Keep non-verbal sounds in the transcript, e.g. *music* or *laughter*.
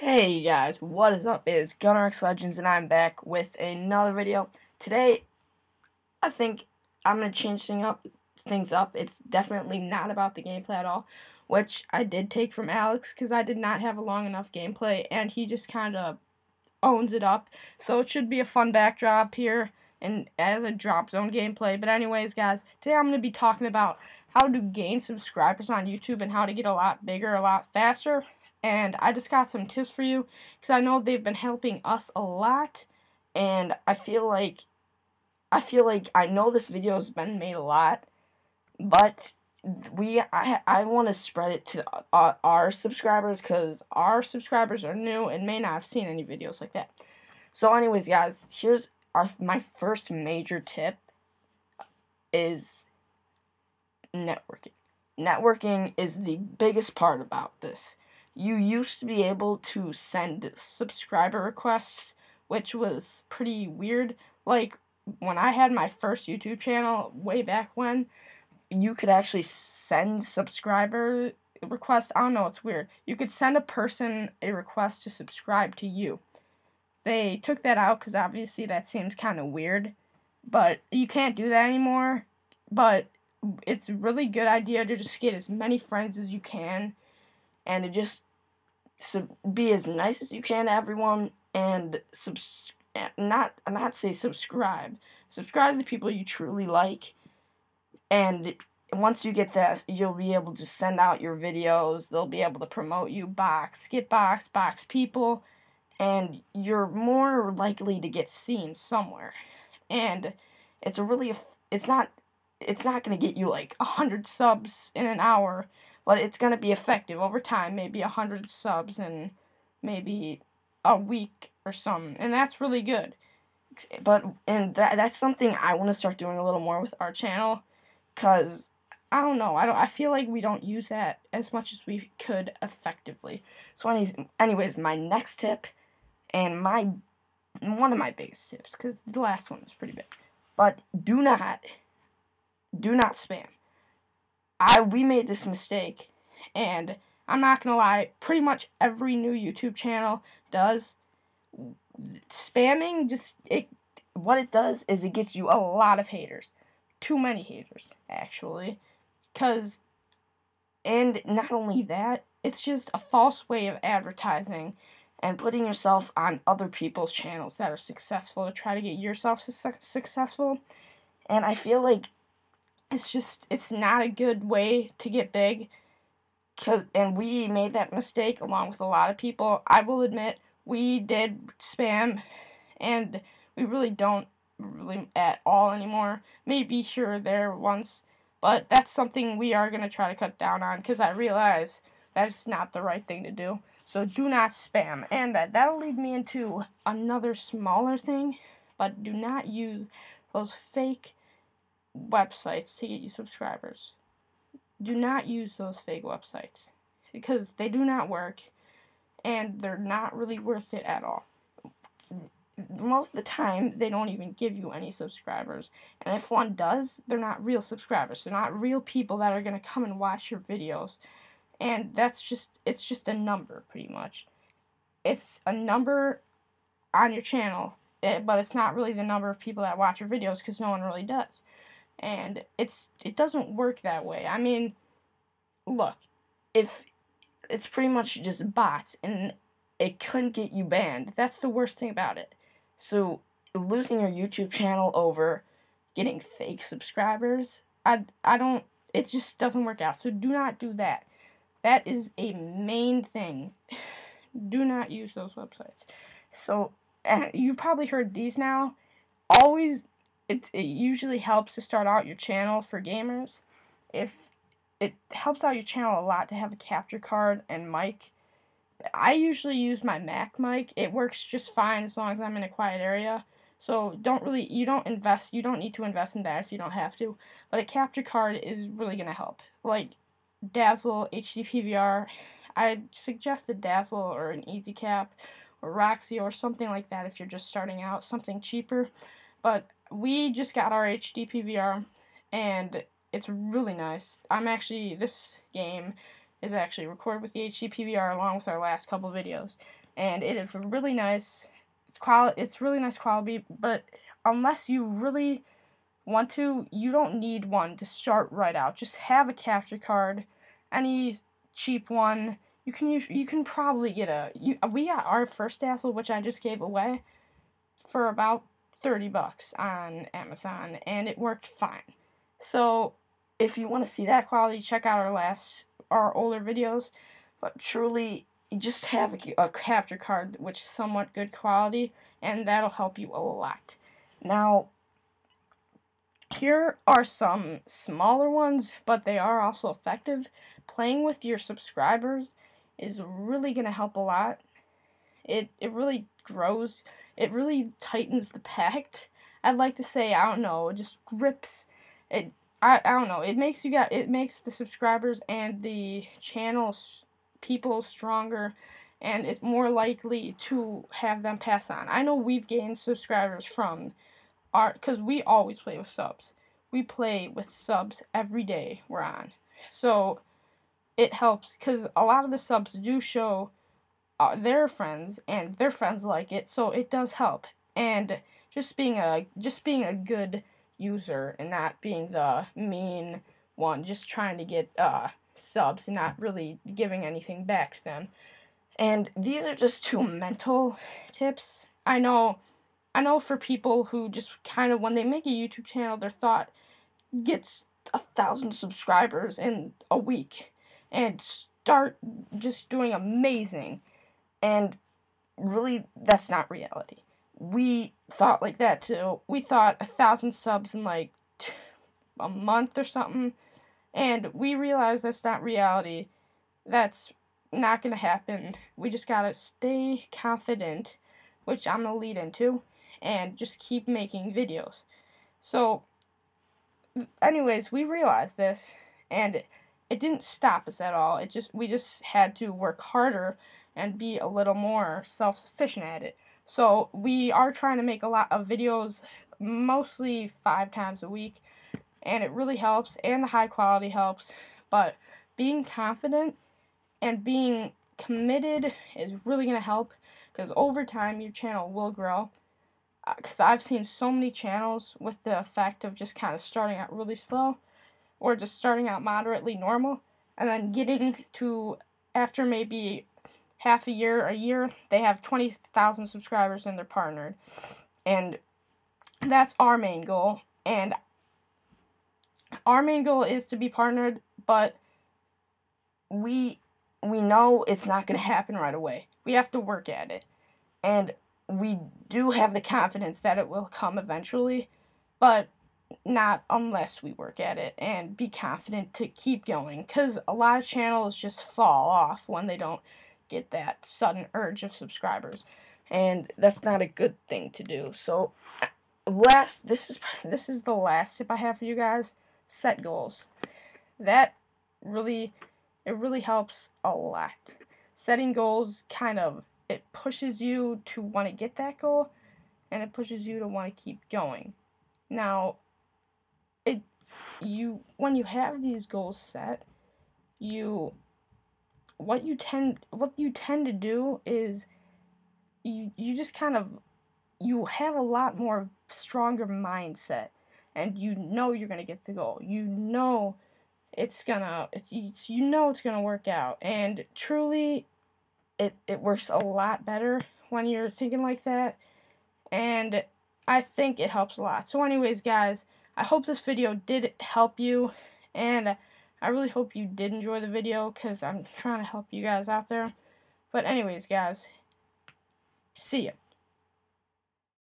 Hey guys, what is up? It is GunnerX Legends and I'm back with another video. Today, I think I'm going to change thing up, things up. It's definitely not about the gameplay at all, which I did take from Alex because I did not have a long enough gameplay and he just kind of owns it up. So it should be a fun backdrop here and as a drop zone gameplay. But anyways, guys, today I'm going to be talking about how to gain subscribers on YouTube and how to get a lot bigger, a lot faster and I just got some tips for you because I know they've been helping us a lot and I feel like I feel like I know this video has been made a lot but we I, I want to spread it to uh, our subscribers because our subscribers are new and may not have seen any videos like that. So anyways guys here's our my first major tip is networking. Networking is the biggest part about this you used to be able to send subscriber requests, which was pretty weird. Like, when I had my first YouTube channel way back when, you could actually send subscriber requests. I don't know, it's weird. You could send a person a request to subscribe to you. They took that out because obviously that seems kind of weird, but you can't do that anymore. But it's a really good idea to just get as many friends as you can and to just sub- be as nice as you can to everyone and subs- eh, not not say subscribe. Subscribe to the people you truly like, and once you get that, you'll be able to send out your videos. They'll be able to promote you, box, get box, box people, and you're more likely to get seen somewhere. And it's a really, it's not, it's not gonna get you like a hundred subs in an hour but it's going to be effective over time, maybe 100 subs in maybe a week or something, and that's really good. But and that that's something I want to start doing a little more with our channel cuz I don't know, I don't I feel like we don't use that as much as we could effectively. So any, anyways, my next tip and my one of my biggest tips cuz the last one was pretty big. But do not do not spam. I we made this mistake, and I'm not gonna lie, pretty much every new YouTube channel does. Spamming just it what it does is it gets you a lot of haters, too many haters actually, cause and not only that, it's just a false way of advertising and putting yourself on other people's channels that are successful to try to get yourself su- successful. And I feel like it's just it's not a good way to get big. Cause, and we made that mistake along with a lot of people. I will admit we did spam, and we really don't really at all anymore. Maybe here or there once, but that's something we are gonna try to cut down on because I realize that's not the right thing to do. So do not spam, and that that'll lead me into another smaller thing, but do not use those fake websites to get you subscribers. Do not use those fake websites because they do not work and they're not really worth it at all. Most of the time, they don't even give you any subscribers. And if one does, they're not real subscribers. They're not real people that are going to come and watch your videos. And that's just, it's just a number, pretty much. It's a number on your channel, eh, but it's not really the number of people that watch your videos because no one really does and it's it doesn't work that way. I mean, look, if it's pretty much just bots and it couldn't get you banned. That's the worst thing about it. So losing your YouTube channel over getting fake subscribers, I I don't it just doesn't work out. So do not do that. That is a main thing. *sighs* do not use those websites. So *laughs* you've probably heard these now. Always it, it usually helps to start out your channel for gamers. If it helps out your channel a lot to have a capture card and mic. I usually use my Mac mic. It works just fine as long as I'm in a quiet area. So don't really you don't invest you don't need to invest in that if you don't have to. But a capture card is really gonna help. Like Dazzle, HD PVR. I suggest a Dazzle or an EasyCap or Roxy or something like that if you're just starting out, something cheaper. But we just got our HD PVR, and it's really nice. I'm actually, this game is actually recorded with the HD PVR along with our last couple videos. and it is really nice. It's quality. It's really nice quality, but unless you really want to, you don't need one to start right out. Just have a capture card, any cheap one. You can use. You can probably get a. You, we got our first Dazzle, which I just gave away, for about thirty bucks on Amazon, and it worked fine. So, if you want to see that quality, check out our last, our older videos. But truly, just have a, a capture card which is somewhat good quality, and that'll help you a lot. Now, here are some smaller ones, but they are also effective. Playing with your subscribers is really going to help a lot. It, it really grows, it really tightens the pact. I'd like to say, I don't know, it just grips, it, I, I don't know, it makes you got, it makes the subscribers and the channels people stronger and it's more likely to have them pass on. I know we've gained subscribers from our because we always play with subs. We play with subs every day we're on. So it helps because a lot of the subs do show uh, their friends and their friends like it, so it does help. And just being a just being a good user and not being the mean one, just trying to get uh subs and not really giving anything back to them. And these are just two mental tips. I know I know for people who just kind of when they make a YouTube channel their thought gets a thousand subscribers in a week and start just doing amazing and really that's not reality. We thought like that too. We thought a thousand subs in like a month or something and we realized that's not reality. That's not going to happen. We just got to stay confident, which I'm going to lead into, and just keep making videos. So, anyways, we realized this, and it, it didn't stop us at all. It just we just had to work harder and be a little more self-sufficient at it. So, we are trying to make a lot of videos mostly 5 times a week and it really helps and the high quality helps but being confident and being committed is really going to help because over time your channel will grow because uh, I've seen so many channels with the effect of just kind of starting out really slow or just starting out moderately normal and then getting to after maybe half a year a year they have 20,000 subscribers and they're partnered and that's our main goal and our main goal is to be partnered, but we we know it's not going to happen right away. We have to work at it. And we do have the confidence that it will come eventually, but not unless we work at it and be confident to keep going cuz a lot of channels just fall off when they don't get that sudden urge of subscribers. And that's not a good thing to do. So last this is *laughs* this is the last tip I have for you guys set goals. That really it really helps a lot. Setting goals kind of it pushes you to want to get that goal and it pushes you to want to keep going. Now, it you when you have these goals set, you what you tend what you tend to do is you you just kind of you have a lot more stronger mindset and you know you're gonna get the goal. You know it's gonna it's, you know it's gonna work out, and truly, it it works a lot better when you're thinking like that, and I think it helps a lot. So, anyways, guys, I hope this video did help you, and I really hope you did enjoy the video because I'm trying to help you guys out there. But anyways, guys, see ya.